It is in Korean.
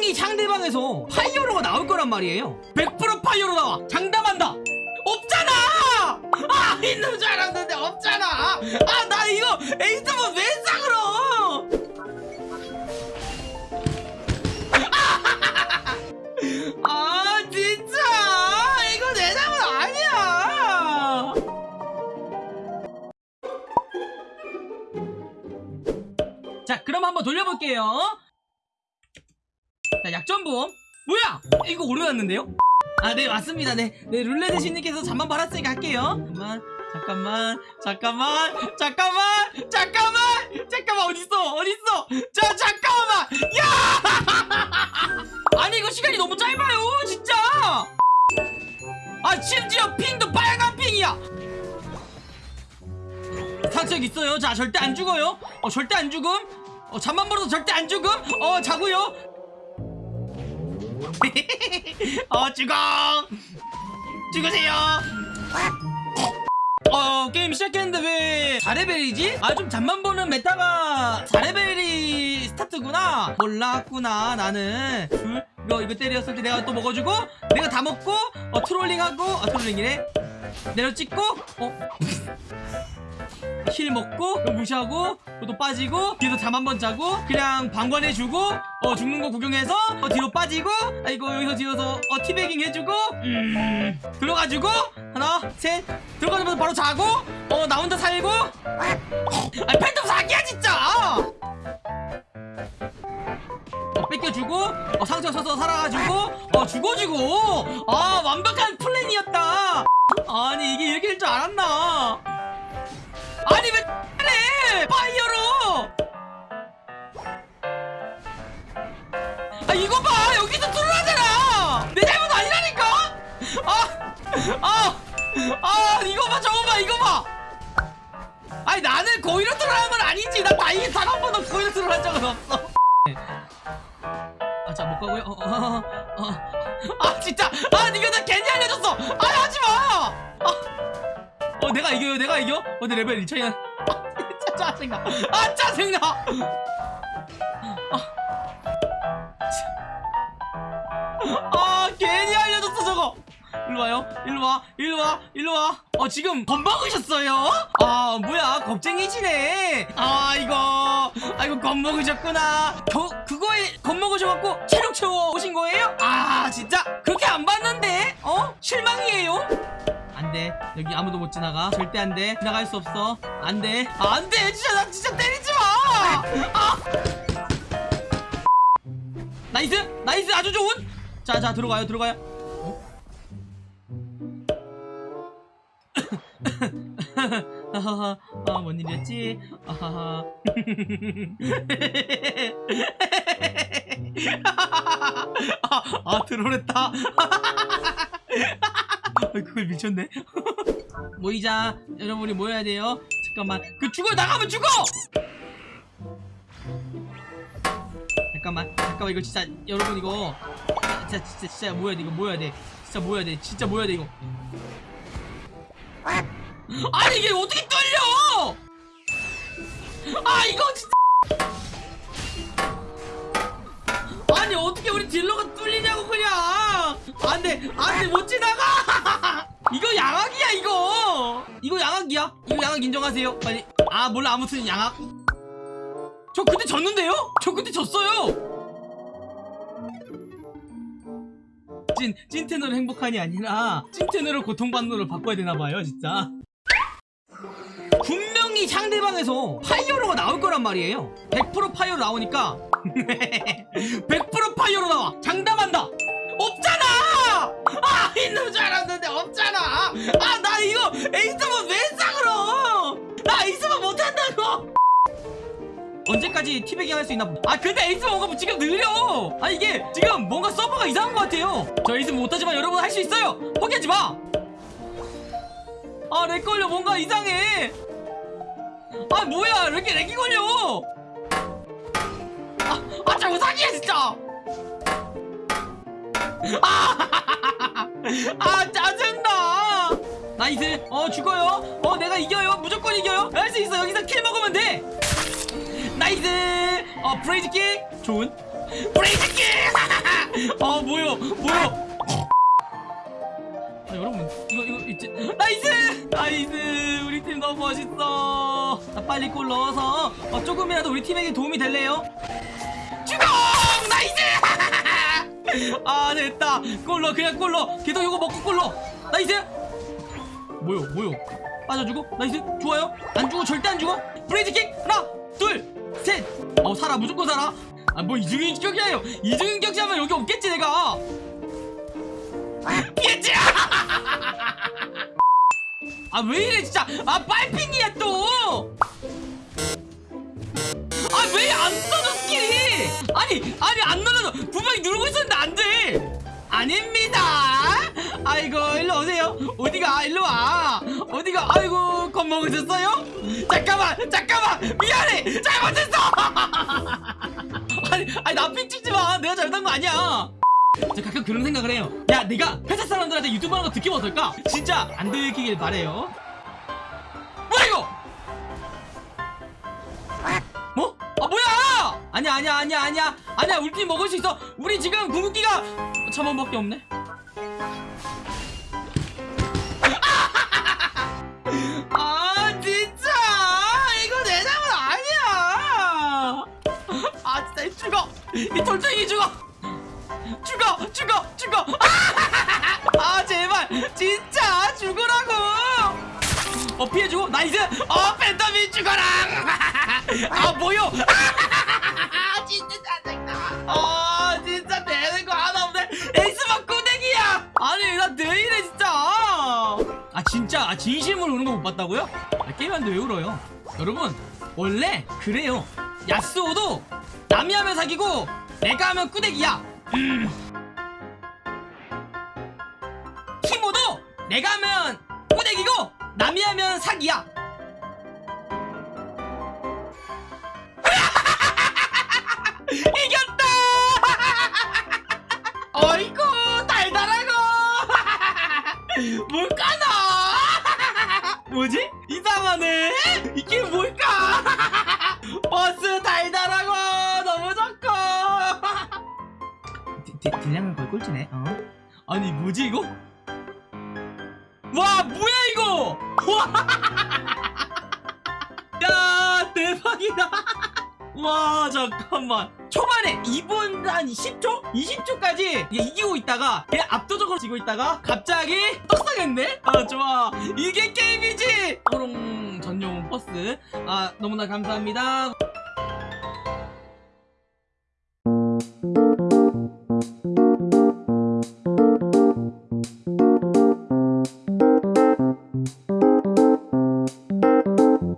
분명히 상대방에서 파이어로가 나올 거란 말이에요. 100% 파이어로 나와. 장담한다. 없잖아! 아 있는 줄 알았는데 없잖아. 아 나 이거 에이스만 왜 싸그러 아 진짜. 이거 내 잘못 아니야. 자 그럼 한번 돌려볼게요 자 약전보험. 뭐야? 이거 오르났는데요? 아 네 맞습니다. 네, 네 룰레드 신님께서 잠만 받았으니까 할게요. 잠깐만 잠깐만 잠깐만 잠깐만 잠깐만 잠깐만 어딨어 어딨어? 자 잠깐만! 야! 아니 이거 시간이 너무 짧아요 진짜! 아 심지어 핑도 빨간 핑이야! 상처력 있어요? 자 절대 안 죽어요. 어 절대 안 죽음. 어 잠만 벌어도 절대 안 죽음. 어 자고요 어 죽어. 죽으세요. 어 게임 시작했는데 왜 4레벨이지? 아 좀 잠만 보는 메타가 4레벨이 스타트구나. 몰랐구나 나는. 둘 이거 이거 때렸을 때 내가 또 먹어주고 내가 다 먹고 어 트롤링하고 아 트롤링이래. 내려 찍고 어? 힐 먹고 이거 무시하고 또 빠지고 뒤에서 잠 한 번 자고 그냥 방관해주고 어 죽는 거 구경해서 어 뒤로 빠지고 아이고 여기서 뒤에서 어 티베깅 해주고 음. 들어가지고 하나 셋 들어가자마자 바로 자고 어 나 혼자 살고. 아 팬텀 사기야 진짜! 어 뺏겨주고 어 상처 써서 살아가지고 어 죽어주고. 아 완벽한 플랜이었다. 아니 이게 이렇게 될 줄 알았나 아니 왜 그래? 파이어로! 아 이거 봐! 여기서 troll하잖아 내 잘못 아니라니까! 아아아 아, 이거 봐 저거 봐 이거 봐! 아니 나는 고의로 troll한 건 아니지. 나 다이게 단한 번도 고의로 troll한 적은 없어. 아자 못 가고요. 어, 어, 어, 어. 아 진짜 내가 이겨요? 내가 이겨? 어내 레벨 2차이야 아 진짜 짜증나. 아 짜증나! 아, 아 괜히 알려줬어 저거! 일로 와요. 일로 와. 일로 와. 일로 와 어 지금 겁먹으셨어요? 아 뭐야. 겁쟁이시네. 아 이거. 아 이거 겁먹으셨구나. 겨, 그거에 겁먹으셔갖고 체력 채워 오신 거예요? 아 진짜? 그렇게 안돼. 여기 아무도 못 지나가. 절대 안돼. 지나갈 수 없어. 안돼. 아, 안돼. 진짜 나 진짜 때리지 마. 아! Nice. Nice. 아주 좋은. 자자 들어가요. 들어가요. 어? 아하하 아 뭔 일이었지? 아하하 아, 아 트롤했다 그걸 미쳤네? 모이자. 여러분이 모여야 돼요. 잠깐만. 그 죽어! 나가면 죽어! 잠깐만. 잠깐만. 이거 진짜 여러분 이거. 진짜 진짜 진짜 모여야 돼. 이거 모여야 돼. 진짜 모여야 돼. 진짜 모여야 돼 이거. 아니 이게 어떻게 떨려! 아 이거 진짜! 아니 어떻게 우리 딜러가 뚫리냐고 그냥! 안돼. 안돼. 못 지나가 이거 양악이야 이거 이거 양악이야 이거 양악 인정하세요? 빨리. 아 몰라. 아무튼 양학. 저 그때 졌는데요? 저 그때 졌어요. 찐 찐텐으로 행복한이 아니라 찐텐으로 고통받는으로 바꿔야 되나봐요 진짜. 분명히 상대방에서 파이어로가 나올 거란 말이에요. 100% 파이어로 나오니까. 100% 파이어로 나와. 장담한다. 없잖아! 아 있는 줄 알았는데 없잖아. 아 나 이거 에이스 언제까지 teabagging 할수 있나? 아 근데 에이스만 뭔가 지금 느려! 아 이게 지금 뭔가 서버가 이상한 것 같아요. 저 에이스 못하지만 여러분 할 수 있어요! 포기하지 마아 lag 걸려. 뭔가 이상해. 아 뭐야? 왜 이렇게 lag이 걸려? 아, 아 자꾸 사기야 진짜! 아, 아 짜증나! Nice. 어 죽어요. 어 내가 이겨요. 무조건 이겨요. 할 수 있어. 여기서 kill 먹으면 돼 nice 어 Blaze Kick 좋은? Blaze Kick 어 뭐요? 뭐요? 아, 여러분 이거 이거 이제 나이스! 나이스! 우리 팀 너무 멋있어. 나 빨리 골 넣어서 어, 조금이라도 우리 팀에게 도움이 될래요? 주공! 나이스! 아 됐다. 골로 그냥 골로 계속 이거 먹고 골로 나이스! 뭐요? 뭐요? 빠져주고? 나이스? 좋아요? 안 주고 절대 안 주고? 브레이즈킥 하나 둘 셋 어 살아. 무조건 살아. 아 뭐 이중인 격이야요 이중인 격이하면 여기 없겠지 내가. 피했지! 아 왜 이래 진짜. 아 빨핑이야 또. 아 왜 안 써져 스킬이 아니 아니 안 눌러져 분명히 누르고 있었는데 안돼. 아닙니다 아이고 일로 오세요. 어디가? 일로 와. 어디가? 아이고 겁먹으셨어요? 잠깐만 잠깐만. 미안해. 잘못했어. 아니 아니 나핑 찍지 마. 내가 잘못한 거 아니야. 저 가끔 그런 생각을 해요. 야 내가 회사 사람들한테 유튜브 하는 거 듣기면 어떨까? 진짜 안 들키길 바래요. 뭐야 이거? 뭐? 아 뭐야? 아니야 아니야 아니야 아니야. 아니야 우리 팀 먹을 수 있어. 우리 지금 궁극기가 천 원밖에 없네 이 죽어 이 돌덩이 죽어! 죽어! 죽어! 죽어! 아 제발! 진짜 죽으라고! 어 피해주고? 나이스! 어 팬텀이 죽어라! 아 뭐요? 진짜 짜증나. 아 진짜 되는 거 하나 없네. 에이스만 꾸댕이야! 아니 나 내일에 진짜. 아 진짜? 아 진심으로 우는 거 못 봤다고요? 아, 게임하는데 왜 울어요? 여러분 원래 그래요. 야스오도 남이 하면 사기고 내가 하면 꾸댕이야. 티모도 내가 하면 꼬대기고 남이 하면 사기야. 이겼다! 어이구 달달하고! 뭘까나? 뭐지? 이상하네? 이게 뭘까 꼴찌네 어? 아니 뭐지 이거? 와 뭐야 이거 와! 야 대박이다 와 잠깐만 초반에 2분 한 10초? 20초까지 이기고 있다가 그냥 압도적으로 지고 있다가 갑자기 떡상했네? 아 좋아 이게 게임이지 호롱 전용 버스 아 너무나 감사합니다